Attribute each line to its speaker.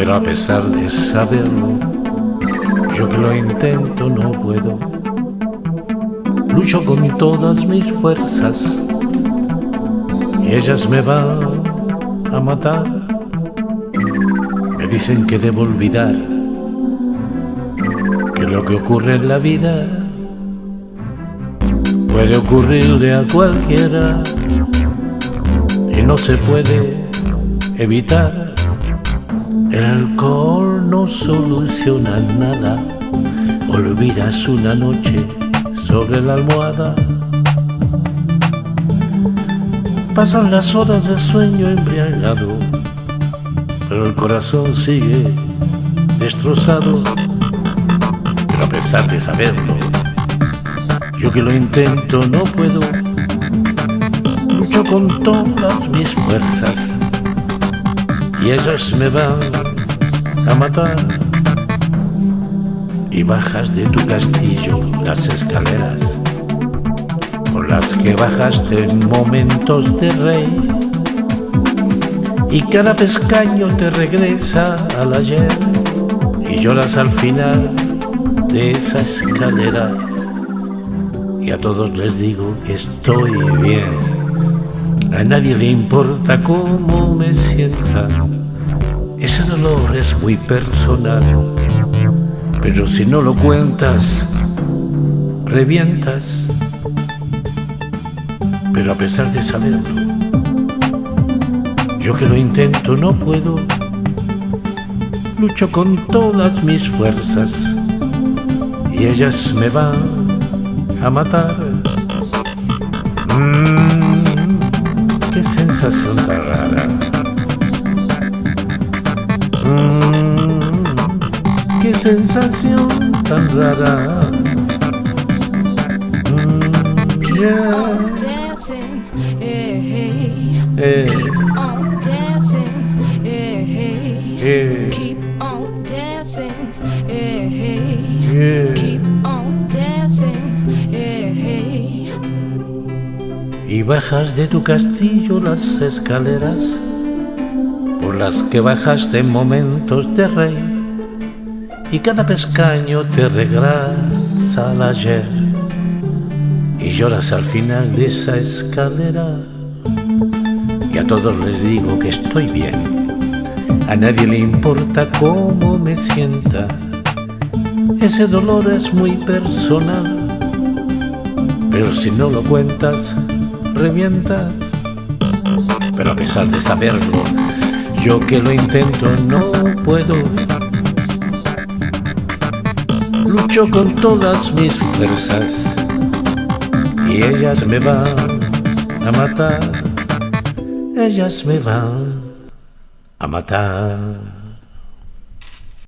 Speaker 1: Pero a pesar de saberlo, yo que lo intento no puedo. Lucho con todas mis fuerzas y ellas me van a matar. Me dicen que debo olvidar que lo que ocurre en la vida puede ocurrirle a cualquiera y no se puede evitar. El alcohol no soluciona nada. Olvidas una noche sobre la almohada. Pasan las horas de sueño embriagado, pero el corazón sigue destrozado. Pero a pesar de saberlo, yo que lo intento no puedo. Lucho con todas mis fuerzas y ellas me van a matar. Y bajas de tu castillo las escaleras por las que bajaste en momentos de rey. Y cada pescaño te regresa al ayer y lloras al final de esa escalera. Y a todos les digo que estoy bien. A nadie le importa cómo me sienta. Ese dolor es muy personal. Pero si no lo cuentas, revientas pero a pesar de saberlo, yo que lo intento no puedo, lucho con todas mis fuerzas y ellas me van a matar. Mmm, qué sensación tan rara. Mmm, qué sensación tan rara. Yeah.
Speaker 2: Hey. Keep on dancing, hey, hey. Keep on dancing, hey, Keep on dancing, hey,
Speaker 1: Y bajas de tu castillo las escaleras por las que bajaste en momentos de rey. Y cada pescaño te regresa al ayer y lloras al final de esa escalera y a todos les digo que estoy bien. A nadie le importa cómo me sienta. Ese dolor es muy personal. Pero si no lo cuentas, revientas. Pero a pesar de saberlo, yo que lo intento no puedo. Lucho con todas mis fuerzas y ellas me van a matar ellas me van a matar.